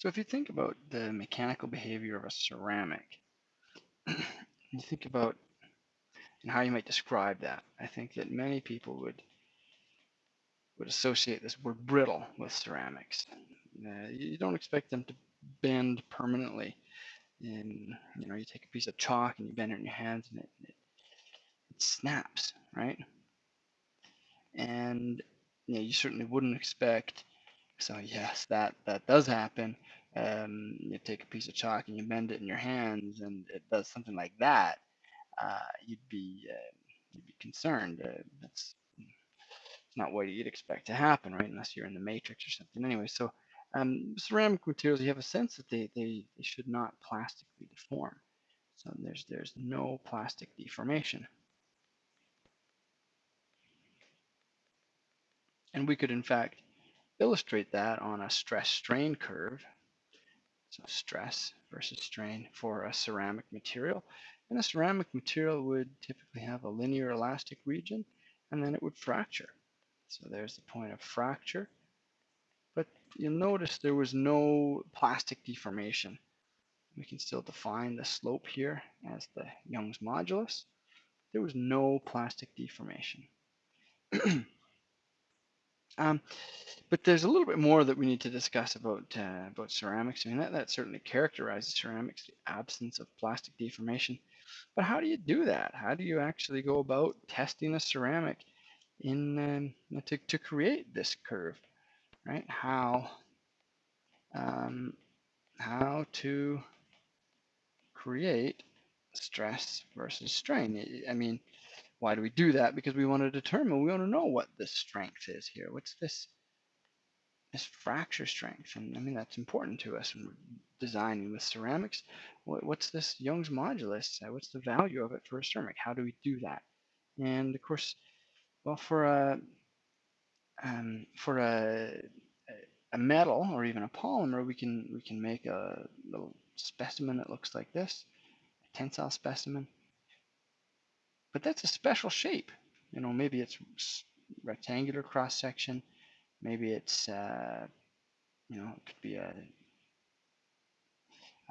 So if you think about the mechanical behavior of a ceramic, you think about and how you might describe that. I think that many people would would associate this word brittle with ceramics. Uh, you don't expect them to bend permanently. And you know, you take a piece of chalk and you bend it in your hands, and it, it, it snaps, right? And you, know, you certainly wouldn't expect. So yes, that that does happen. Um, you take a piece of chalk and you bend it in your hands, and it does something like that. Uh, you'd be uh, you'd be concerned. Uh, that's not what you'd expect to happen, right? Unless you're in the matrix or something. Anyway, so um, ceramic materials, you have a sense that they, they, they should not plastically deform. So there's there's no plastic deformation. And we could in fact illustrate that on a stress strain curve. So stress versus strain for a ceramic material. And a ceramic material would typically have a linear elastic region and then it would fracture. So there's the point of fracture. But you'll notice there was no plastic deformation. We can still define the slope here as the Young's modulus. There was no plastic deformation. um, but there's a little bit more that we need to discuss about uh, about ceramics. I mean, that, that certainly characterizes ceramics, the absence of plastic deformation. But how do you do that? How do you actually go about testing a ceramic in um, to, to create this curve, right? How um, how to create stress versus strain. I mean, why do we do that? Because we want to determine, we want to know what the strength is here. What's this this fracture strength? And I mean, that's important to us we're designing with ceramics. What's this Young's modulus? What's the value of it for a ceramic? How do we do that? And of course, well, for a um, for a a metal or even a polymer, we can we can make a little specimen that looks like this, a tensile specimen. But that's a special shape. You know, maybe it's rectangular cross section, maybe it's uh, you know it could be a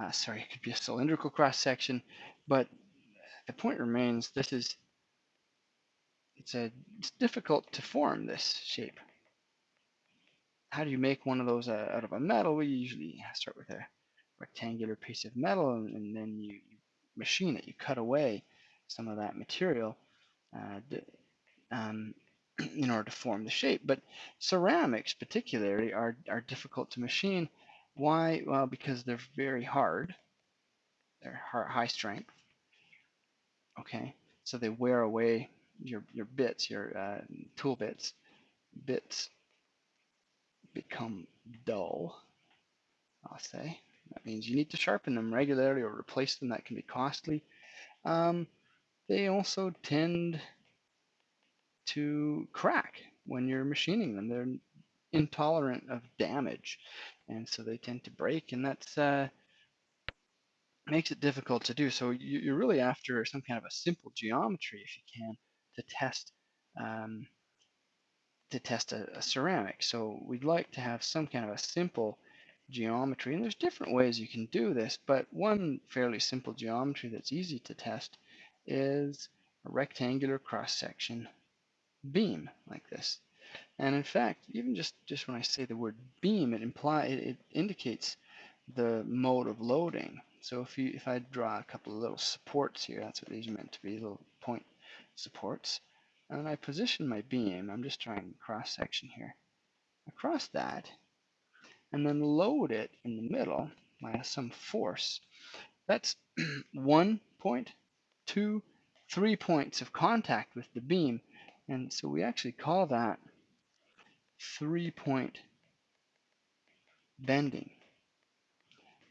uh, sorry, it could be a cylindrical cross section, but the point remains this is it's a it's difficult to form this shape. How do you make one of those uh, out of a metal? We usually start with a rectangular piece of metal and, and then you, you, machine it. You cut away some of that material uh, um, in order to form the shape. But ceramics particularly are, are difficult to machine. Why? Well, because they're very hard. They're high strength. Okay, so they wear away your your bits, your uh, tool bits, bits become dull. I'll say that means you need to sharpen them regularly or replace them. That can be costly. Um, they also tend to crack when you're machining them. They're intolerant of damage, and so they tend to break, and that's uh, makes it difficult to do. So you, are really after some kind of a simple geometry, if you can, to test um, to test a, a, ceramic. So we'd like to have some kind of a simple geometry, and there's different ways you can do this, but one fairly simple geometry that's easy to test is a rectangular cross-section beam like this. And in fact, even just, just when I say the word beam, it imply it, it indicates the mode of loading. So if you if I draw a couple of little supports here, that's what these are meant to be, little point supports. And I position my beam, I'm just trying cross section here, across that, and then load it in the middle by some force. That's one point, two, three points of contact with the beam. And so we actually call that three point bending.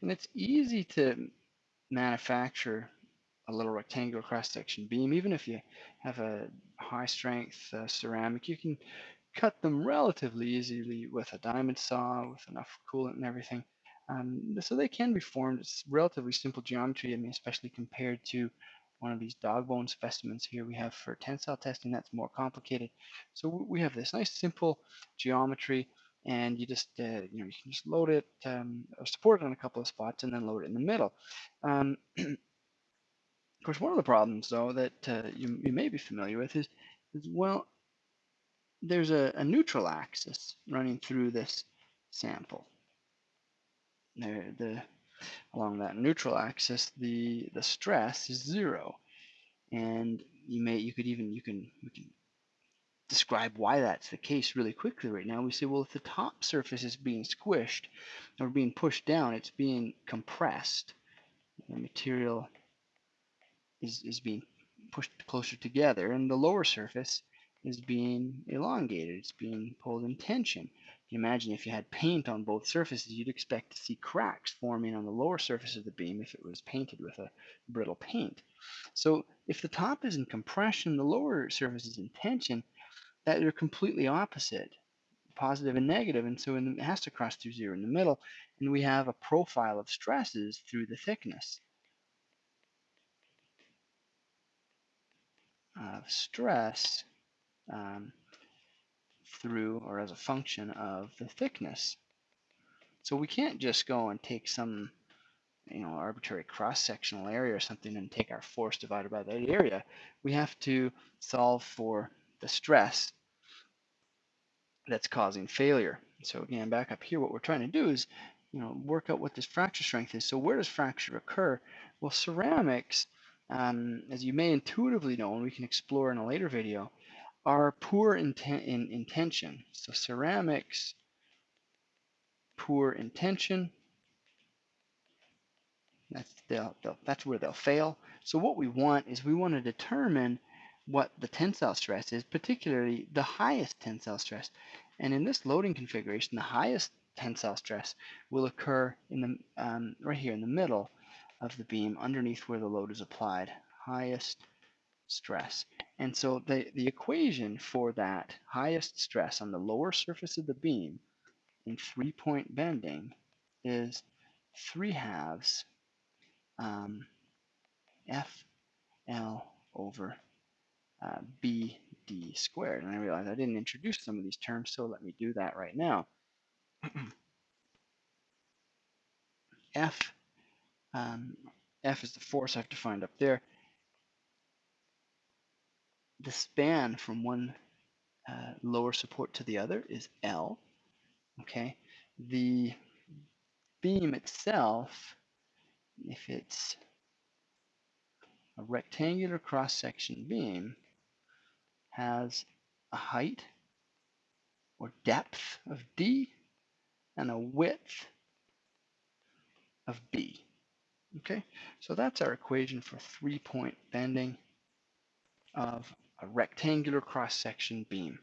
And it's easy to manufacture a little rectangular cross-section beam. Even if you have a high-strength uh, ceramic, you can cut them relatively easily with a diamond saw with enough coolant and everything. Um, so they can be formed. It's relatively simple geometry, I mean, especially compared to one of these dog bone specimens here we have for tensile testing that's more complicated. So we have this nice simple geometry and you just uh, you know you can just load it um, or support it on a couple of spots and then load it in the middle. Um, of course, one of the problems though that uh, you, you may be familiar with is, is well, there's a, a neutral axis running through this sample. There, the along that neutral axis, the the stress is zero, and you may you could even you can you can describe why that's the case really quickly right now. We say, well, if the top surface is being squished or being pushed down, it's being compressed. The material is, is being pushed closer together, and the lower surface is being elongated. It's being pulled in tension. You imagine if you had paint on both surfaces, you'd expect to see cracks forming on the lower surface of the beam if it was painted with a brittle paint. So if the top is in compression, the lower surface is in tension, that they're completely opposite, positive and negative, and so it has to cross through zero in the middle, and we have a profile of stresses through the thickness. Of stress um, through or as a function of the thickness. So we can't just go and take some you know arbitrary cross-sectional area or something and take our force divided by that area. We have to solve for the stress that's causing failure. So again, back up here, what we're trying to do is, you know, work out what this fracture strength is. So where does fracture occur? Well, ceramics, um, as you may intuitively know, and we can explore in a later video, are poor in, in, in tension. So ceramics, poor in tension. that's, they'll, they'll, that's where they'll fail. So what we want is we want to determine what the tensile stress is, particularly the highest tensile stress. And in this loading configuration, the highest tensile stress will occur in the um, right here in the middle of the beam underneath where the load is applied. Highest stress. And so the, the equation for that highest stress on the lower surface of the beam in three-point bending is 3 halves um, FL over uh, BD squared. And I realize I didn't introduce some of these terms, so let me do that right now. F, um, F is the force I've defined up there. The span from one uh, lower support to the other is L. Okay, the beam itself, if it's a rectangular cross-section beam, has a height or depth of D and a width of B. Okay, so that's our equation for three-point bending of a rectangular cross-section beam.